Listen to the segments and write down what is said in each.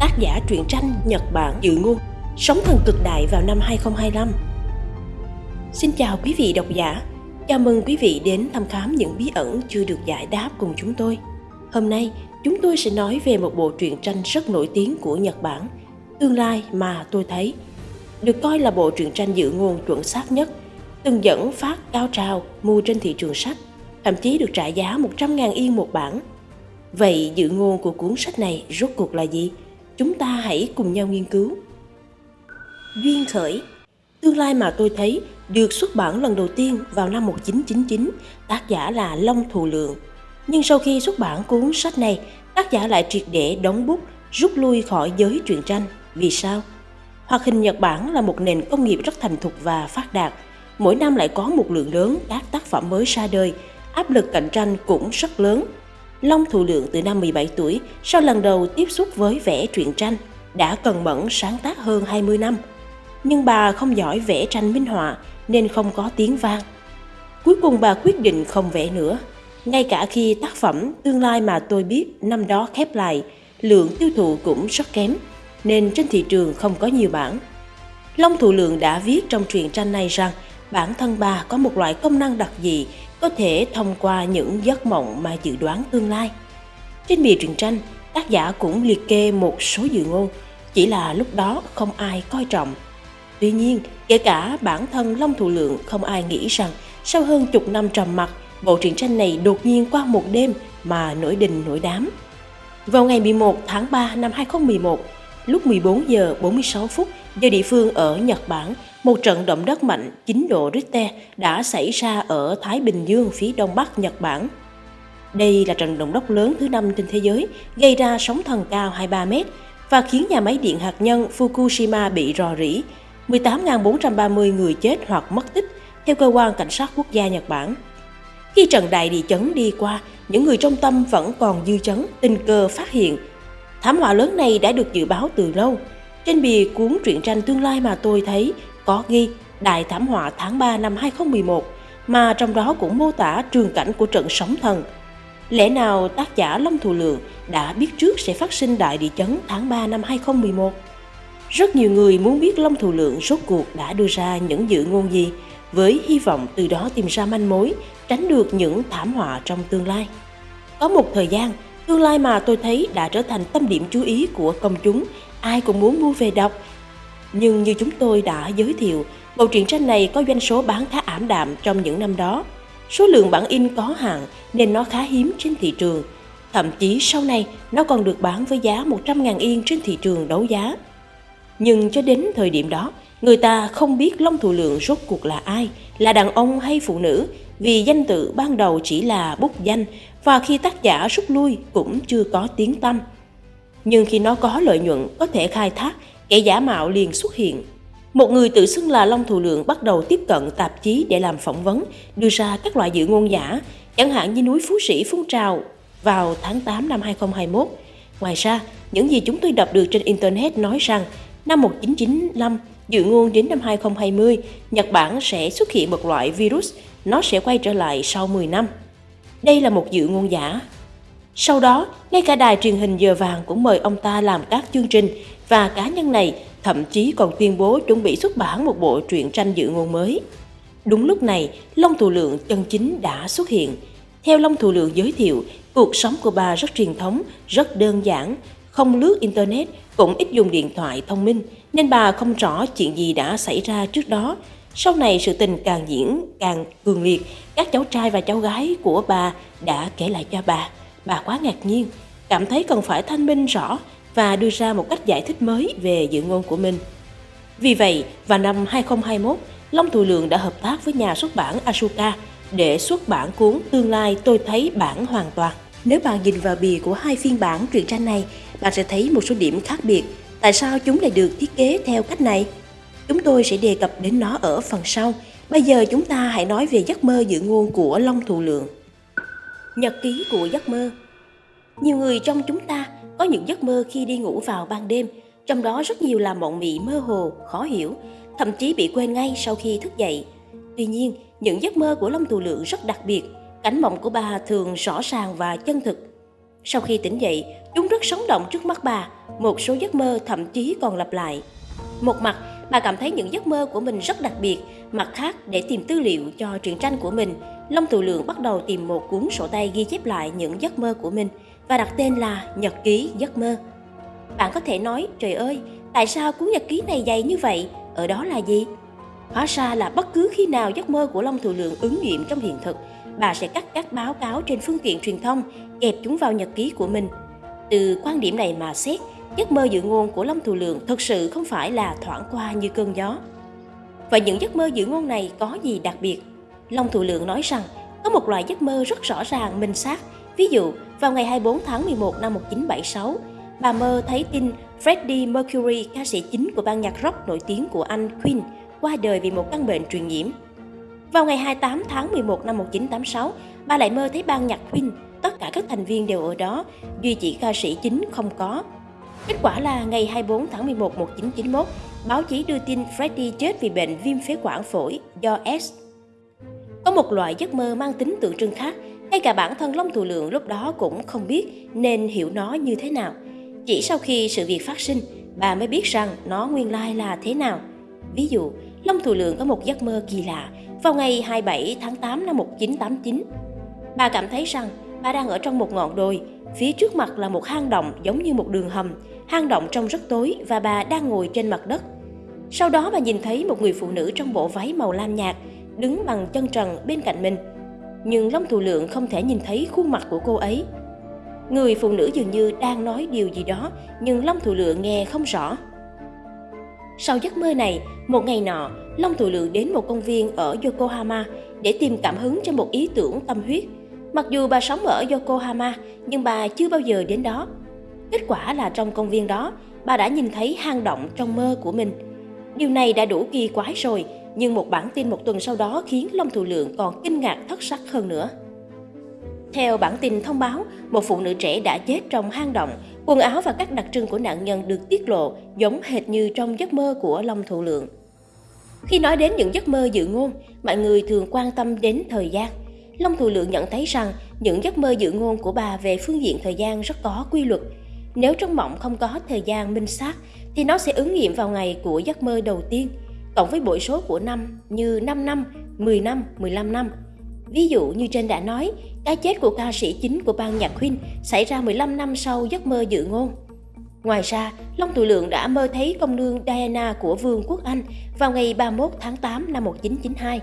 tác giả truyện tranh Nhật Bản Dự Ngôn, Sống thần cực đại vào năm 2025. Xin chào quý vị độc giả, chào mừng quý vị đến thăm khám những bí ẩn chưa được giải đáp cùng chúng tôi. Hôm nay, chúng tôi sẽ nói về một bộ truyện tranh rất nổi tiếng của Nhật Bản, Tương lai mà tôi thấy. Được coi là bộ truyện tranh dự ngôn chuẩn xác nhất, từng dẫn phát cao trào mua trên thị trường sách, thậm chí được trả giá 100.000 yên một bản – Vậy dự ngôn của cuốn sách này rốt cuộc là gì? Chúng ta hãy cùng nhau nghiên cứu. Duyên khởi Tương lai mà tôi thấy được xuất bản lần đầu tiên vào năm 1999, tác giả là Long Thù Lượng. Nhưng sau khi xuất bản cuốn sách này, tác giả lại triệt để đóng bút, rút lui khỏi giới truyện tranh. Vì sao? Hoạt hình Nhật Bản là một nền công nghiệp rất thành thục và phát đạt. Mỗi năm lại có một lượng lớn các tác phẩm mới ra đời, áp lực cạnh tranh cũng rất lớn Long Thụ Lượng từ năm 17 tuổi, sau lần đầu tiếp xúc với vẽ truyện tranh, đã cần mẫn sáng tác hơn 20 năm. Nhưng bà không giỏi vẽ tranh minh họa nên không có tiếng vang. Cuối cùng bà quyết định không vẽ nữa. Ngay cả khi tác phẩm Tương lai mà tôi biết năm đó khép lại, lượng tiêu thụ cũng rất kém, nên trên thị trường không có nhiều bản. Long Thụ Lượng đã viết trong truyện tranh này rằng bản thân bà có một loại công năng đặc dị có thể thông qua những giấc mộng mà dự đoán tương lai. Trên bìa truyện tranh, tác giả cũng liệt kê một số dự ngôn, chỉ là lúc đó không ai coi trọng. Tuy nhiên, kể cả bản thân Long Thụ Lượng không ai nghĩ rằng sau hơn chục năm trầm mặc, bộ truyện tranh này đột nhiên qua một đêm mà nổi đình nổi đám. Vào ngày 11 tháng 3 năm 2011, lúc 14 giờ 46 phút do địa phương ở Nhật Bản, một trận động đất mạnh 9 độ Richter đã xảy ra ở Thái Bình Dương phía đông bắc Nhật Bản. Đây là trận động đất lớn thứ năm trên thế giới, gây ra sóng thần cao 23 mét và khiến nhà máy điện hạt nhân Fukushima bị rò rỉ. 18.430 người chết hoặc mất tích, theo cơ quan cảnh sát quốc gia Nhật Bản. Khi trận đại địa chấn đi qua, những người trong tâm vẫn còn dư chấn, tình cờ phát hiện. Thảm họa lớn này đã được dự báo từ lâu. Trên bìa cuốn truyện tranh tương lai mà tôi thấy có ghi Đại thảm họa tháng 3 năm 2011 mà trong đó cũng mô tả trường cảnh của trận sóng thần. Lẽ nào tác giả Long Thù Lượng đã biết trước sẽ phát sinh đại địa chấn tháng 3 năm 2011? Rất nhiều người muốn biết Long Thù Lượng rốt cuộc đã đưa ra những dự ngôn gì với hy vọng từ đó tìm ra manh mối, tránh được những thảm họa trong tương lai. Có một thời gian, tương lai mà tôi thấy đã trở thành tâm điểm chú ý của công chúng, ai cũng muốn mua về đọc nhưng như chúng tôi đã giới thiệu, bộ truyện tranh này có doanh số bán khá ảm đạm trong những năm đó. Số lượng bản in có hạn nên nó khá hiếm trên thị trường. Thậm chí sau này nó còn được bán với giá 100.000 yên trên thị trường đấu giá. Nhưng cho đến thời điểm đó, người ta không biết Long thủ Lượng rốt cuộc là ai, là đàn ông hay phụ nữ, vì danh tự ban đầu chỉ là bút danh và khi tác giả rút lui cũng chưa có tiếng tăm. Nhưng khi nó có lợi nhuận có thể khai thác kẻ giả mạo liền xuất hiện. Một người tự xưng là Long Thù Lượng bắt đầu tiếp cận tạp chí để làm phỏng vấn, đưa ra các loại dự ngôn giả, chẳng hạn như núi Phú Sĩ phun trào vào tháng 8 năm 2021. Ngoài ra, những gì chúng tôi đọc được trên Internet nói rằng năm 1995, dự ngôn đến năm 2020, Nhật Bản sẽ xuất hiện một loại virus, nó sẽ quay trở lại sau 10 năm. Đây là một dự ngôn giả. Sau đó, ngay cả đài truyền hình giờ vàng cũng mời ông ta làm các chương trình và cá nhân này thậm chí còn tuyên bố chuẩn bị xuất bản một bộ truyện tranh dự ngôn mới. Đúng lúc này, Long Thù Lượng chân chính đã xuất hiện. Theo Long Thù Lượng giới thiệu, cuộc sống của bà rất truyền thống, rất đơn giản, không lướt Internet, cũng ít dùng điện thoại thông minh, nên bà không rõ chuyện gì đã xảy ra trước đó. Sau này sự tình càng diễn càng cường liệt, các cháu trai và cháu gái của bà đã kể lại cho bà. Bà quá ngạc nhiên, cảm thấy cần phải thanh minh rõ và đưa ra một cách giải thích mới về dự ngôn của mình. Vì vậy, vào năm 2021, Long Thù Lượng đã hợp tác với nhà xuất bản Asuka để xuất bản cuốn Tương lai tôi thấy bản hoàn toàn. Nếu bạn nhìn vào bìa của hai phiên bản truyện tranh này, bạn sẽ thấy một số điểm khác biệt. Tại sao chúng lại được thiết kế theo cách này? Chúng tôi sẽ đề cập đến nó ở phần sau. Bây giờ chúng ta hãy nói về giấc mơ dự ngôn của Long Thù Lượng. Nhật ký của giấc mơ Nhiều người trong chúng ta có những giấc mơ khi đi ngủ vào ban đêm, trong đó rất nhiều là mộng mị mơ hồ, khó hiểu, thậm chí bị quên ngay sau khi thức dậy. Tuy nhiên, những giấc mơ của Long Tù Lượng rất đặc biệt, cảnh mộng của bà thường rõ ràng và chân thực. Sau khi tỉnh dậy, chúng rất sống động trước mắt bà, một số giấc mơ thậm chí còn lặp lại. Một mặt, bà cảm thấy những giấc mơ của mình rất đặc biệt, mặt khác để tìm tư liệu cho truyện tranh của mình, Long Thụ Lượng bắt đầu tìm một cuốn sổ tay ghi chép lại những giấc mơ của mình và đặt tên là Nhật ký giấc mơ. Bạn có thể nói, trời ơi, tại sao cuốn nhật ký này dày như vậy? Ở đó là gì? Hóa ra là bất cứ khi nào giấc mơ của Long Thụ Lượng ứng nghiệm trong hiện thực, bà sẽ cắt các báo cáo trên phương tiện truyền thông, kẹp chúng vào nhật ký của mình. Từ quan điểm này mà xét, giấc mơ dự ngôn của Long Thù Lượng thực sự không phải là thoảng qua như cơn gió. Và những giấc mơ dự ngôn này có gì đặc biệt? Long Thù Lượng nói rằng có một loại giấc mơ rất rõ ràng minh xác. Ví dụ, vào ngày 24 tháng 11 năm 1976, bà mơ thấy tin Freddie Mercury, ca sĩ chính của ban nhạc rock nổi tiếng của Anh Queen, qua đời vì một căn bệnh truyền nhiễm. Vào ngày 28 tháng 11 năm 1986, bà lại mơ thấy ban nhạc Queen, tất cả các thành viên đều ở đó, duy chỉ ca sĩ chính không có. Kết quả là ngày 24 tháng 11 1991, báo chí đưa tin Freddie chết vì bệnh viêm phế quản phổi do S. Có một loại giấc mơ mang tính tượng trưng khác, ngay cả bản thân Long Thù Lượng lúc đó cũng không biết nên hiểu nó như thế nào. Chỉ sau khi sự việc phát sinh, bà mới biết rằng nó nguyên lai là thế nào. Ví dụ, Long Thù Lượng có một giấc mơ kỳ lạ vào ngày 27 tháng 8 năm 1989. Bà cảm thấy rằng bà đang ở trong một ngọn đồi, phía trước mặt là một hang động giống như một đường hầm, hang động trông rất tối và bà đang ngồi trên mặt đất. Sau đó bà nhìn thấy một người phụ nữ trong bộ váy màu lam nhạt, đứng bằng chân trần bên cạnh mình. Nhưng Long Thù Lượng không thể nhìn thấy khuôn mặt của cô ấy. Người phụ nữ dường như đang nói điều gì đó, nhưng Long Thù Lượng nghe không rõ. Sau giấc mơ này, một ngày nọ, Long Thù Lượng đến một công viên ở Yokohama để tìm cảm hứng cho một ý tưởng tâm huyết. Mặc dù bà sống ở Yokohama, nhưng bà chưa bao giờ đến đó. Kết quả là trong công viên đó, bà đã nhìn thấy hang động trong mơ của mình. Điều này đã đủ kỳ quái rồi, nhưng một bản tin một tuần sau đó khiến Long Thụ Lượng còn kinh ngạc thất sắc hơn nữa. Theo bản tin thông báo, một phụ nữ trẻ đã chết trong hang động, quần áo và các đặc trưng của nạn nhân được tiết lộ giống hệt như trong giấc mơ của Long Thụ Lượng. Khi nói đến những giấc mơ dự ngôn, mọi người thường quan tâm đến thời gian. Long Thụ Lượng nhận thấy rằng những giấc mơ dự ngôn của bà về phương diện thời gian rất có quy luật. Nếu trong mộng không có thời gian minh xác, thì nó sẽ ứng nghiệm vào ngày của giấc mơ đầu tiên, cộng với bội số của năm như 5 năm, 10 năm, 15 năm. Ví dụ như trên đã nói, cái chết của ca sĩ chính của ban nhạc Queen xảy ra 15 năm sau giấc mơ dự ngôn. Ngoài ra, Long Thụ Lượng đã mơ thấy công nương Diana của Vương quốc Anh vào ngày 31 tháng 8 năm 1992.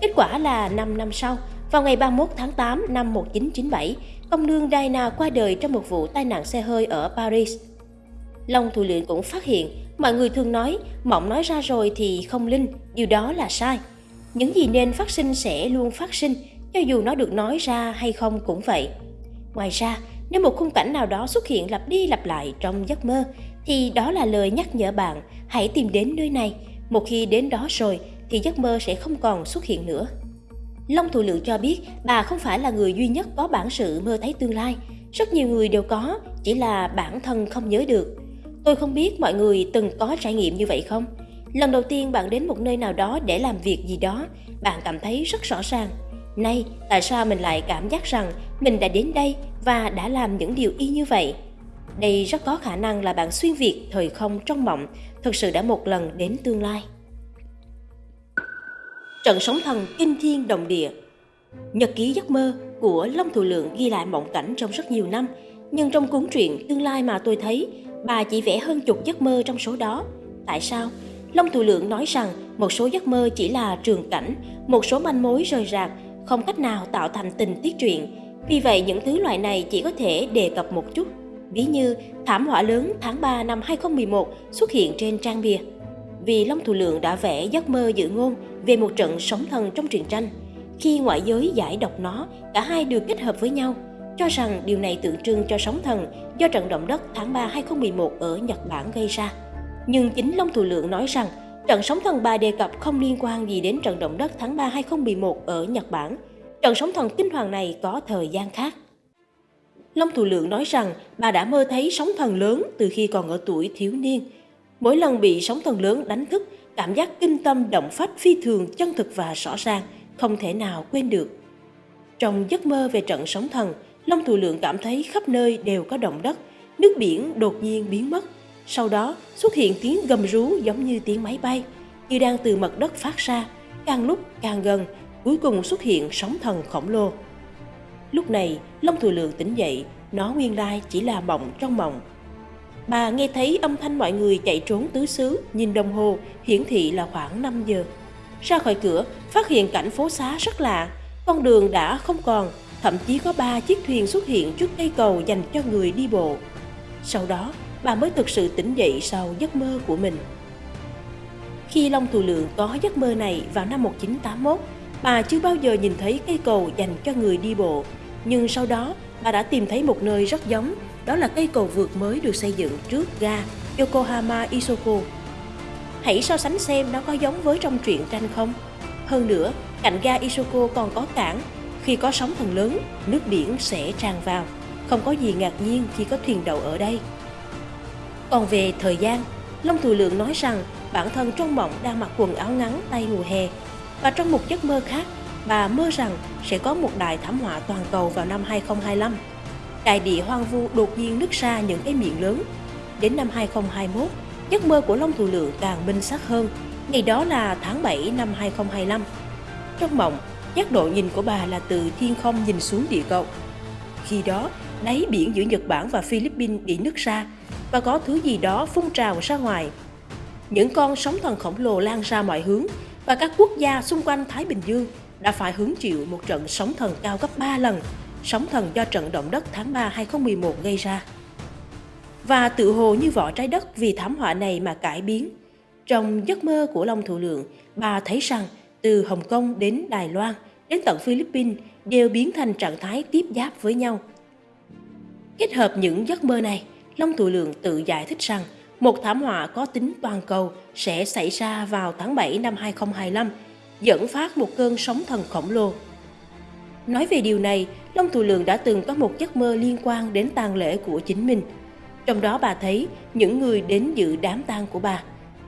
Kết quả là 5 năm sau, vào ngày 31 tháng 8 năm 1997, công nương Diana qua đời trong một vụ tai nạn xe hơi ở Paris. Long thủ Lượng cũng phát hiện, mọi người thường nói, mộng nói ra rồi thì không linh, điều đó là sai. Những gì nên phát sinh sẽ luôn phát sinh, cho dù nó được nói ra hay không cũng vậy. Ngoài ra, nếu một khung cảnh nào đó xuất hiện lặp đi lặp lại trong giấc mơ, thì đó là lời nhắc nhở bạn hãy tìm đến nơi này. Một khi đến đó rồi, thì giấc mơ sẽ không còn xuất hiện nữa. Long Thủ Lượng cho biết bà không phải là người duy nhất có bản sự mơ thấy tương lai. Rất nhiều người đều có, chỉ là bản thân không nhớ được. Tôi không biết mọi người từng có trải nghiệm như vậy không? Lần đầu tiên bạn đến một nơi nào đó để làm việc gì đó, bạn cảm thấy rất rõ ràng. Nay, tại sao mình lại cảm giác rằng mình đã đến đây và đã làm những điều y như vậy? Đây rất có khả năng là bạn xuyên việt thời không trong mộng, thực sự đã một lần đến tương lai. Trận sóng thần kinh thiên động địa Nhật ký giấc mơ của Long Thù Lượng ghi lại mộng cảnh trong rất nhiều năm, nhưng trong cuốn truyện Tương lai mà tôi thấy, bà chỉ vẽ hơn chục giấc mơ trong số đó. Tại sao? Long Thù Lượng nói rằng một số giấc mơ chỉ là trường cảnh, một số manh mối rời rạc, không cách nào tạo thành tình tiết truyện. Vì vậy những thứ loại này chỉ có thể đề cập một chút. Ví như thảm họa lớn tháng 3 năm 2011 xuất hiện trên trang bìa. Vì Long Thụ Lượng đã vẽ giấc mơ dự ngôn về một trận sóng thần trong truyện tranh. Khi ngoại giới giải đọc nó, cả hai được kết hợp với nhau, cho rằng điều này tượng trưng cho sóng thần do trận động đất tháng 3 2011 ở Nhật Bản gây ra. Nhưng chính Long Thụ Lượng nói rằng trận sóng thần bà đề cập không liên quan gì đến trận động đất tháng 3 2011 ở Nhật Bản. Trận sóng thần kinh hoàng này có thời gian khác. Long Thụ Lượng nói rằng bà đã mơ thấy sóng thần lớn từ khi còn ở tuổi thiếu niên. Mỗi lần bị sóng thần lớn đánh thức, cảm giác kinh tâm động phách phi thường chân thực và rõ ràng, không thể nào quên được. Trong giấc mơ về trận sóng thần, Long Thù Lượng cảm thấy khắp nơi đều có động đất, nước biển đột nhiên biến mất. Sau đó xuất hiện tiếng gầm rú giống như tiếng máy bay, như đang từ mặt đất phát ra, càng lúc càng gần, cuối cùng xuất hiện sóng thần khổng lồ. Lúc này, Long Thù Lượng tỉnh dậy, nó nguyên lai chỉ là mộng trong mộng. Bà nghe thấy âm thanh mọi người chạy trốn tứ xứ, nhìn đồng hồ, hiển thị là khoảng 5 giờ. Ra khỏi cửa, phát hiện cảnh phố xá rất lạ, con đường đã không còn, thậm chí có ba chiếc thuyền xuất hiện trước cây cầu dành cho người đi bộ. Sau đó, bà mới thực sự tỉnh dậy sau giấc mơ của mình. Khi Long Thù Lượng có giấc mơ này vào năm 1981, bà chưa bao giờ nhìn thấy cây cầu dành cho người đi bộ. Nhưng sau đó, bà đã tìm thấy một nơi rất giống, đó là cây cầu vượt mới được xây dựng trước ga Yokohama Isoko. Hãy so sánh xem nó có giống với trong truyện tranh không? Hơn nữa, cạnh ga Isoko còn có cảng. Khi có sóng thần lớn, nước biển sẽ tràn vào. Không có gì ngạc nhiên khi có thuyền đậu ở đây. Còn về thời gian, Long Thù Lượng nói rằng bản thân trong mộng đang mặc quần áo ngắn tay mùa hè. Và trong một giấc mơ khác, bà mơ rằng sẽ có một đại thảm họa toàn cầu vào năm 2025. Đại địa hoang vu đột nhiên nứt ra những cái miệng lớn. Đến năm 2021, giấc mơ của Long Thù Lượng càng minh xác hơn. Ngày đó là tháng 7 năm 2025. Trong mộng, giác độ nhìn của bà là từ thiên không nhìn xuống địa cầu. Khi đó, đáy biển giữa Nhật Bản và Philippines bị nứt ra và có thứ gì đó phun trào ra ngoài. Những con sóng thần khổng lồ lan ra mọi hướng và các quốc gia xung quanh Thái Bình Dương đã phải hứng chịu một trận sóng thần cao gấp 3 lần, sóng thần do trận động đất tháng 3 2011 gây ra. Và tự hồ như vỏ trái đất vì thảm họa này mà cải biến. Trong giấc mơ của Long Thủ Lượng, bà thấy rằng từ Hồng Kông đến Đài Loan, đến tận Philippines đều biến thành trạng thái tiếp giáp với nhau. Kết hợp những giấc mơ này, Long Thủ Lượng tự giải thích rằng một thảm họa có tính toàn cầu sẽ xảy ra vào tháng 7 năm 2025, dẫn phát một cơn sóng thần khổng lồ. Nói về điều này, Long Thù Lượng đã từng có một giấc mơ liên quan đến tang lễ của chính mình. Trong đó bà thấy những người đến dự đám tang của bà.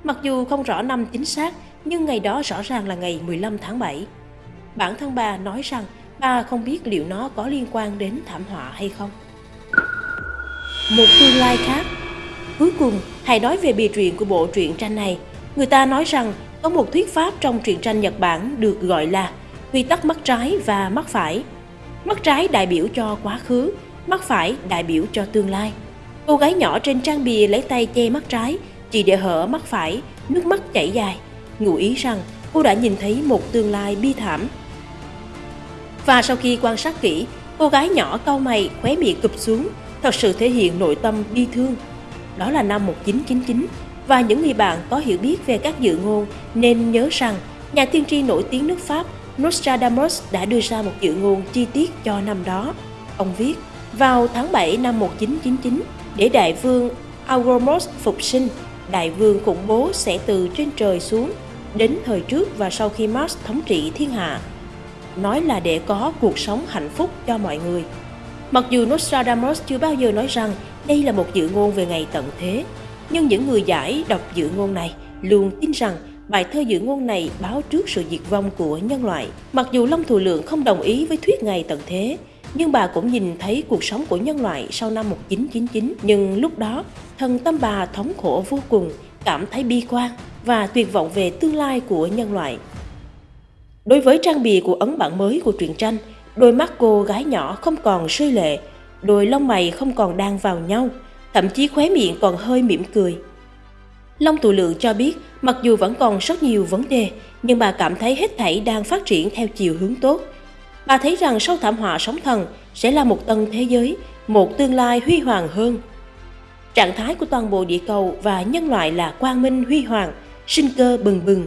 Mặc dù không rõ năm chính xác, nhưng ngày đó rõ ràng là ngày 15 tháng 7. Bản thân bà nói rằng bà không biết liệu nó có liên quan đến thảm họa hay không. Một tương lai khác Cuối cùng, hãy nói về bìa truyện của bộ truyện tranh này. Người ta nói rằng có một thuyết pháp trong truyện tranh Nhật Bản được gọi là quy tắc mắt trái và mắt phải. Mắt trái đại biểu cho quá khứ, mắt phải đại biểu cho tương lai. Cô gái nhỏ trên trang bìa lấy tay che mắt trái, chỉ để hở mắt phải, nước mắt chảy dài, ngụ ý rằng cô đã nhìn thấy một tương lai bi thảm. Và sau khi quan sát kỹ, cô gái nhỏ cau mày, khóe miệng cụp xuống, thật sự thể hiện nội tâm bi thương. Đó là năm 1999 và những người bạn có hiểu biết về các dự ngôn nên nhớ rằng nhà tiên tri nổi tiếng nước Pháp Nostradamus đã đưa ra một dự ngôn chi tiết cho năm đó. Ông viết, vào tháng 7 năm 1999, để đại vương Auromos phục sinh, đại vương khủng bố sẽ từ trên trời xuống, đến thời trước và sau khi Mars thống trị thiên hạ. Nói là để có cuộc sống hạnh phúc cho mọi người. Mặc dù Nostradamus chưa bao giờ nói rằng đây là một dự ngôn về ngày tận thế, nhưng những người giải đọc dự ngôn này luôn tin rằng bài thơ dự ngôn này báo trước sự diệt vong của nhân loại. Mặc dù Long Thù Lượng không đồng ý với thuyết ngày tận thế, nhưng bà cũng nhìn thấy cuộc sống của nhân loại sau năm 1999. Nhưng lúc đó, thần tâm bà thống khổ vô cùng, cảm thấy bi quan và tuyệt vọng về tương lai của nhân loại. Đối với trang bìa của ấn bản mới của truyện tranh, đôi mắt cô gái nhỏ không còn rơi lệ, đôi lông mày không còn đang vào nhau, thậm chí khóe miệng còn hơi mỉm cười. Long Tụ Lượng cho biết, mặc dù vẫn còn rất nhiều vấn đề, nhưng bà cảm thấy hết thảy đang phát triển theo chiều hướng tốt. Bà thấy rằng sau thảm họa sóng thần sẽ là một tân thế giới, một tương lai huy hoàng hơn. Trạng thái của toàn bộ địa cầu và nhân loại là quang minh huy hoàng, sinh cơ bừng bừng.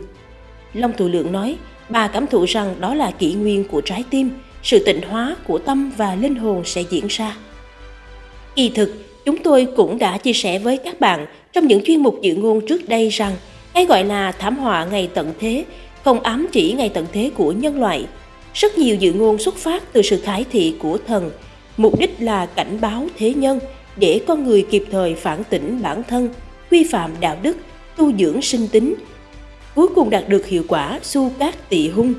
Long Tụ Lượng nói, bà cảm thụ rằng đó là kỷ nguyên của trái tim, sự tịnh hóa của tâm và linh hồn sẽ diễn ra. Kỳ thực, chúng tôi cũng đã chia sẻ với các bạn trong những chuyên mục dự ngôn trước đây rằng cái gọi là thảm họa ngày tận thế không ám chỉ ngày tận thế của nhân loại. Rất nhiều dự ngôn xuất phát từ sự khải thị của thần, mục đích là cảnh báo thế nhân để con người kịp thời phản tỉnh bản thân, quy phạm đạo đức, tu dưỡng sinh tính, cuối cùng đạt được hiệu quả su cát tị hung.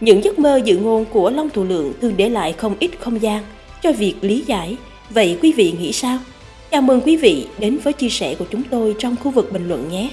Những giấc mơ dự ngôn của Long Thủ Lượng thường để lại không ít không gian cho việc lý giải. Vậy quý vị nghĩ sao? Chào mừng quý vị đến với chia sẻ của chúng tôi trong khu vực bình luận nhé.